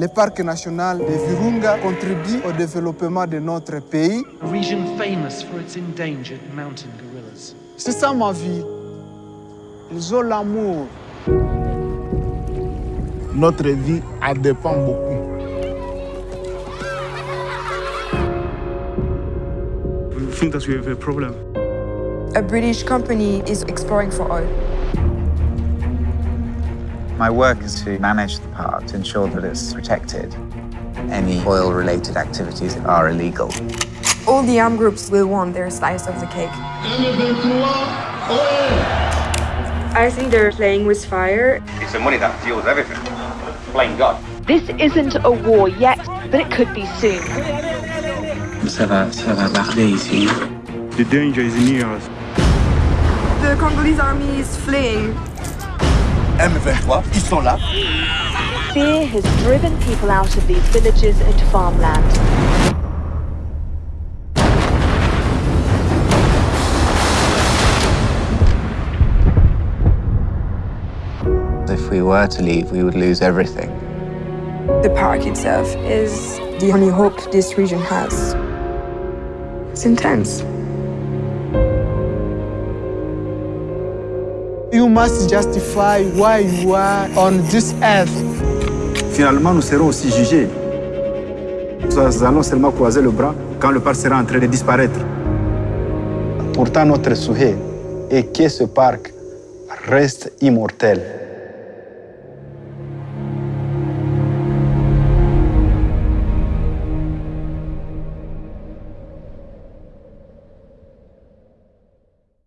Le parc national de Virunga contribue au développement de notre pays. A region famous for its endangered mountain gorillas. C'est ça ma vie. Ils ont l'amour. Notre vie en dépend beaucoup. We think that we have a problem. A British company is exploring for oil. My work is to manage the park to ensure that it's protected. Any oil-related activities are illegal. All the armed groups will want their slice of the cake. I think they're playing with fire. It's the money that fuels everything. Blame God. This isn't a war yet, but it could be soon. Ça va, ça va barder ici. The danger is near us. The Congolese army is fleeing. M23, ils sont là. Fear has driven people out of these villages and farmland. If we were to leave, we would lose everything. The park itself is the only hope this region has. It's intense. You must justify why you are on this earth. Finalement, nous serons aussi jugés. Nous allons seulement croiser le bras quand le parc sera en train de disparaître. Pourtant, notre souhait est que ce parc reste immortel.